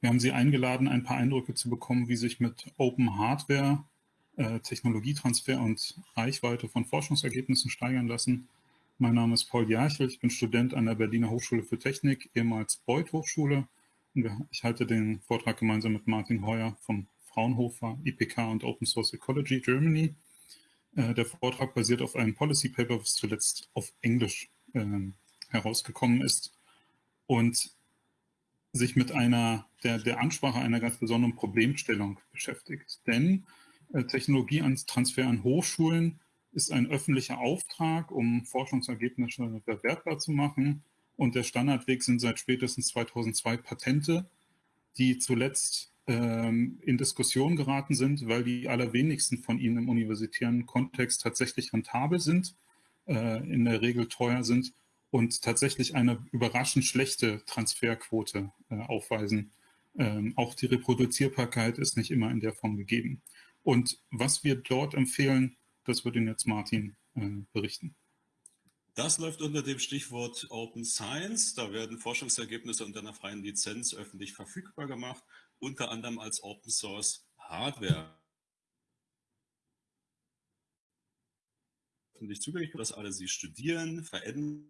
Wir haben Sie eingeladen, ein paar Eindrücke zu bekommen, wie sich mit Open Hardware äh, Technologietransfer und Reichweite von Forschungsergebnissen steigern lassen. Mein Name ist Paul Jarchel, ich bin Student an der Berliner Hochschule für Technik, ehemals Beuth Hochschule. Ich halte den Vortrag gemeinsam mit Martin Heuer vom Fraunhofer IPK und Open Source Ecology Germany. Äh, der Vortrag basiert auf einem Policy Paper, was zuletzt auf Englisch äh, herausgekommen ist und sich mit einer der, der Ansprache einer ganz besonderen Problemstellung beschäftigt. Denn äh, Technologietransfer an Hochschulen ist ein öffentlicher Auftrag, um Forschungsergebnisse verwertbar zu machen. Und der Standardweg sind seit spätestens 2002 Patente, die zuletzt ähm, in Diskussion geraten sind, weil die allerwenigsten von ihnen im universitären Kontext tatsächlich rentabel sind, äh, in der Regel teuer sind und tatsächlich eine überraschend schlechte Transferquote äh, aufweisen. Ähm, auch die Reproduzierbarkeit ist nicht immer in der Form gegeben. Und was wir dort empfehlen, das wird Ihnen jetzt Martin äh, berichten. Das läuft unter dem Stichwort Open Science. Da werden Forschungsergebnisse unter einer freien Lizenz öffentlich verfügbar gemacht, unter anderem als Open Source Hardware. Öffentlich zugänglich, dass alle sie studieren, verändern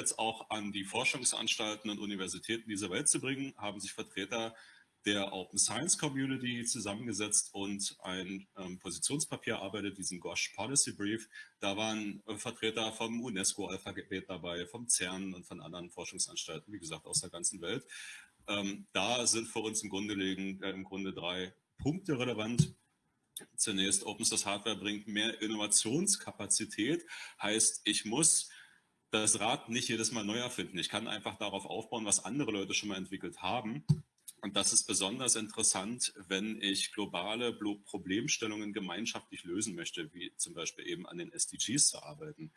jetzt auch an die Forschungsanstalten und Universitäten dieser Welt zu bringen, haben sich Vertreter der Open Science Community zusammengesetzt und ein ähm, Positionspapier arbeitet, diesen GOSH Policy Brief. Da waren äh, Vertreter vom UNESCO-Alphabet dabei, vom CERN und von anderen Forschungsanstalten, wie gesagt, aus der ganzen Welt. Ähm, da sind für uns im Grunde, liegen, äh, im Grunde drei Punkte relevant. Zunächst, Open Source Hardware bringt mehr Innovationskapazität, heißt, ich muss das Rad nicht jedes Mal neu erfinden. Ich kann einfach darauf aufbauen, was andere Leute schon mal entwickelt haben. Und das ist besonders interessant, wenn ich globale Problemstellungen gemeinschaftlich lösen möchte, wie zum Beispiel eben an den SDGs zu arbeiten.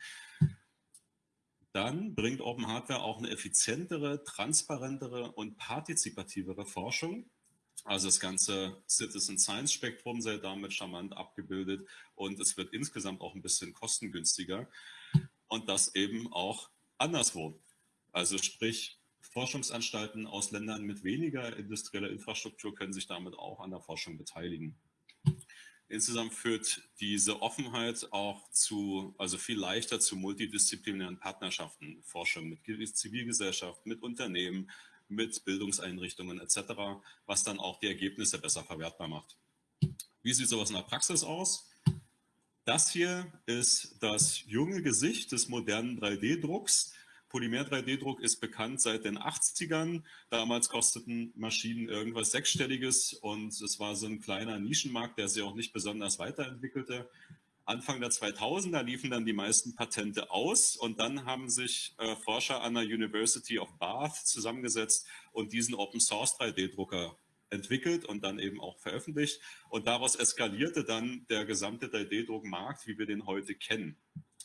Dann bringt Open Hardware auch eine effizientere, transparentere und partizipativere Forschung. Also das ganze Citizen Science Spektrum sei damit charmant abgebildet und es wird insgesamt auch ein bisschen kostengünstiger und das eben auch anderswo. Also sprich, Forschungsanstalten aus Ländern mit weniger industrieller Infrastruktur können sich damit auch an der Forschung beteiligen. Insgesamt führt diese Offenheit auch zu, also viel leichter zu multidisziplinären Partnerschaften, Forschung mit Zivilgesellschaft, mit Unternehmen, mit Bildungseinrichtungen etc., was dann auch die Ergebnisse besser verwertbar macht. Wie sieht sowas in der Praxis aus? Das hier ist das junge Gesicht des modernen 3D-Drucks. Polymer-3D-Druck ist bekannt seit den 80ern. Damals kosteten Maschinen irgendwas Sechsstelliges und es war so ein kleiner Nischenmarkt, der sich auch nicht besonders weiterentwickelte. Anfang der 2000er liefen dann die meisten Patente aus und dann haben sich äh, Forscher an der University of Bath zusammengesetzt und diesen Open Source 3D-Drucker entwickelt und dann eben auch veröffentlicht. Und daraus eskalierte dann der gesamte 3D-Druckmarkt, wie wir den heute kennen.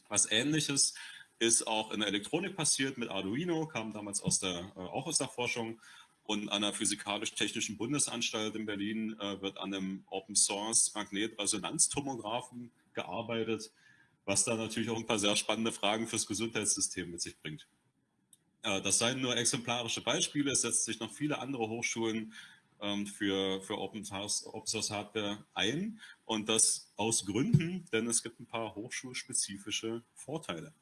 Was ähnliches ist auch in der Elektronik passiert mit Arduino, kam damals aus der, äh, auch aus der Forschung. Und an der Physikalisch-Technischen Bundesanstalt in Berlin äh, wird an einem Open-Source Magnetresonanztomographen gearbeitet, was da natürlich auch ein paar sehr spannende Fragen fürs Gesundheitssystem mit sich bringt. Äh, das seien nur exemplarische Beispiele. Es setzt sich noch viele andere Hochschulen für, für Open, Source, Open Source Hardware ein und das aus Gründen, denn es gibt ein paar hochschulspezifische Vorteile.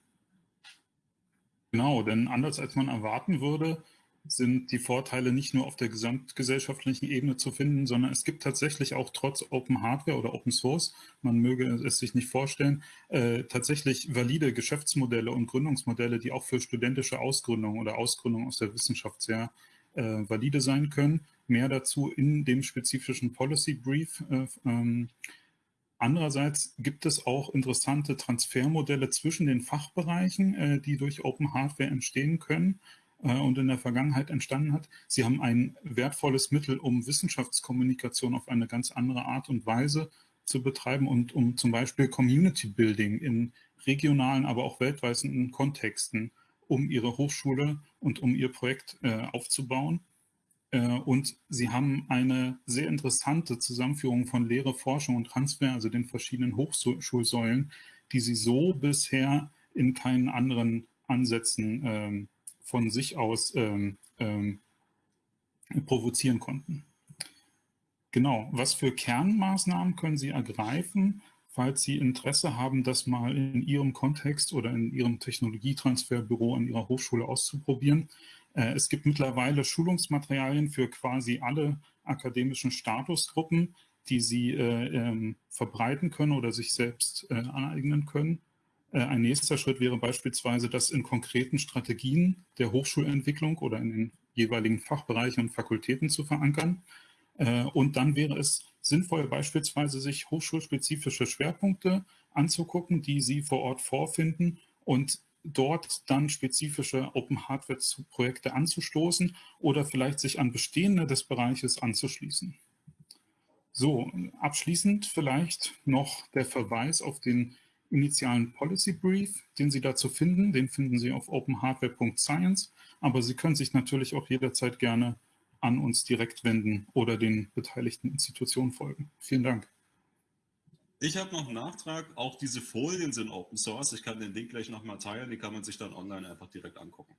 Genau, denn anders als man erwarten würde, sind die Vorteile nicht nur auf der gesamtgesellschaftlichen Ebene zu finden, sondern es gibt tatsächlich auch trotz Open Hardware oder Open Source, man möge es sich nicht vorstellen, äh, tatsächlich valide Geschäftsmodelle und Gründungsmodelle, die auch für studentische Ausgründung oder Ausgründung aus der Wissenschaft sehr äh, valide sein können. Mehr dazu in dem spezifischen Policy Brief. Äh, ähm, Andererseits gibt es auch interessante Transfermodelle zwischen den Fachbereichen, äh, die durch Open Hardware entstehen können äh, und in der Vergangenheit entstanden hat. Sie haben ein wertvolles Mittel, um Wissenschaftskommunikation auf eine ganz andere Art und Weise zu betreiben und um zum Beispiel Community Building in regionalen, aber auch weltweiten Kontexten um ihre Hochschule und um ihr Projekt äh, aufzubauen. Äh, und sie haben eine sehr interessante Zusammenführung von Lehre, Forschung und Transfer, also den verschiedenen Hochschulsäulen, die sie so bisher in keinen anderen Ansätzen ähm, von sich aus ähm, ähm, provozieren konnten. Genau, was für Kernmaßnahmen können Sie ergreifen, falls Sie Interesse haben, das mal in Ihrem Kontext oder in Ihrem Technologietransferbüro an Ihrer Hochschule auszuprobieren? Äh, es gibt mittlerweile Schulungsmaterialien für quasi alle akademischen Statusgruppen, die Sie äh, ähm, verbreiten können oder sich selbst äh, aneignen können. Ein nächster Schritt wäre beispielsweise, das in konkreten Strategien der Hochschulentwicklung oder in den jeweiligen Fachbereichen und Fakultäten zu verankern. Und dann wäre es sinnvoll, beispielsweise sich hochschulspezifische Schwerpunkte anzugucken, die Sie vor Ort vorfinden und dort dann spezifische Open Hardware Projekte anzustoßen oder vielleicht sich an bestehende des Bereiches anzuschließen. So, abschließend vielleicht noch der Verweis auf den initialen Policy Brief, den Sie dazu finden. Den finden Sie auf openhardware.science, aber Sie können sich natürlich auch jederzeit gerne an uns direkt wenden oder den beteiligten Institutionen folgen. Vielen Dank. Ich habe noch einen Nachtrag. Auch diese Folien sind Open Source. Ich kann den Link gleich nochmal teilen. Die kann man sich dann online einfach direkt angucken.